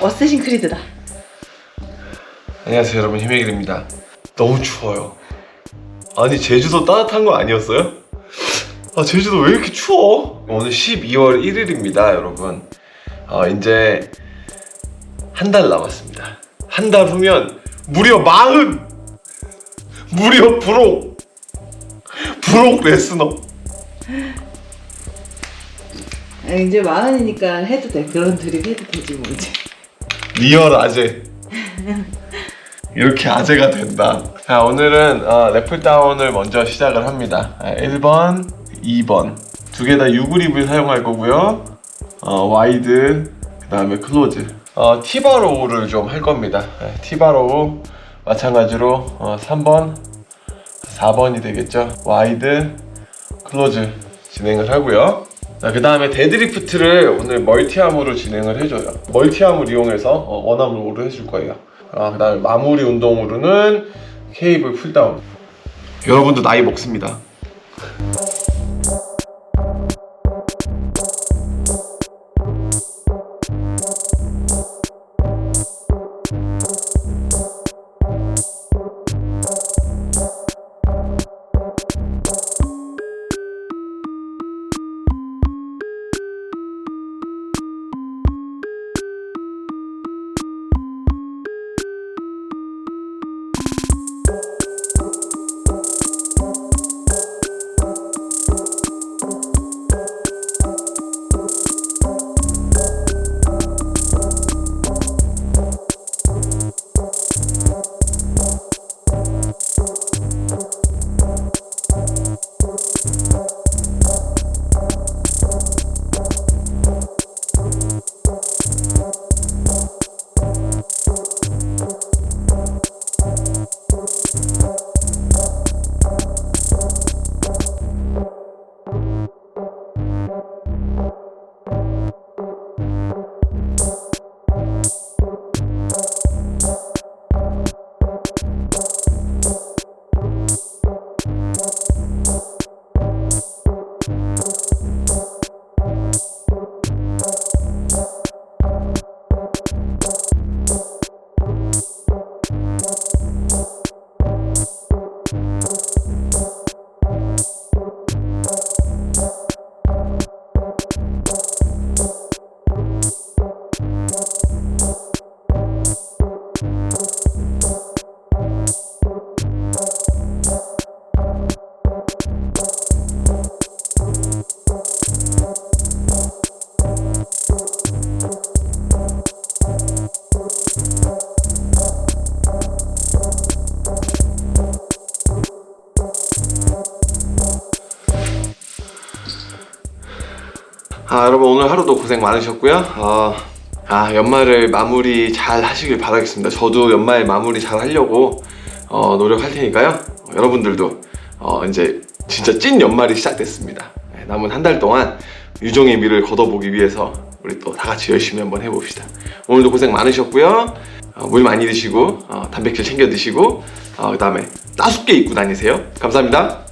어쌔신 크리드다. 안녕하세요 여러분. 희메길입니다. 너무 추워요. 아니 제주도 따뜻한 거 아니었어요? 아 제주도 왜 이렇게 추워? 오늘 12월 1일입니다 여러분. 어, 이제 한 달 남았습니다. 한 달 후면 무려 마흔! 무려 브록 브록 레스너 아, 이제 마흔이니까 해도 돼. 그런 드립 해도 되지 뭐 이제. real 아재. 이렇게 아재가 된다. 자 오늘은 어, lat pulldown을 먼저 시작을 합니다. 아, 1번 2번. 두 개 다 U그립을 사용할 거고요. 어, wide 그 다음에 close. 어, T-bar row를 좀 할 겁니다. 네, T-bar row 마찬가지로 어, 3번 4번이 되겠죠. wide close 진행을 하고요 그 다음에 deadlift를 오늘 multi arm으로 진행을 해줘요. multi arm을 이용해서 어, one arm으로 해줄 거예요. 아, 그 다음에 마무리 운동으로는 케이블 pulldown. 여러분도 나이 먹습니다 아 여러분 오늘 하루도 고생 많으셨고요. 어, 아 연말을 마무리 잘 하시길 바라겠습니다. 저도 연말 마무리 잘 하려고 어, 노력할 테니까요. 여러분들도 어, 이제 진짜 찐 연말이 시작됐습니다. 네, 남은 한 달 동안 유종의 미를 걷어보기 위해서 우리 또 다 같이 열심히 한번 해봅시다. 오늘도 고생 많으셨고요. 어, 물 많이 드시고 어, 단백질 챙겨 드시고 어, 그 다음에 따숩게 입고 다니세요. 감사합니다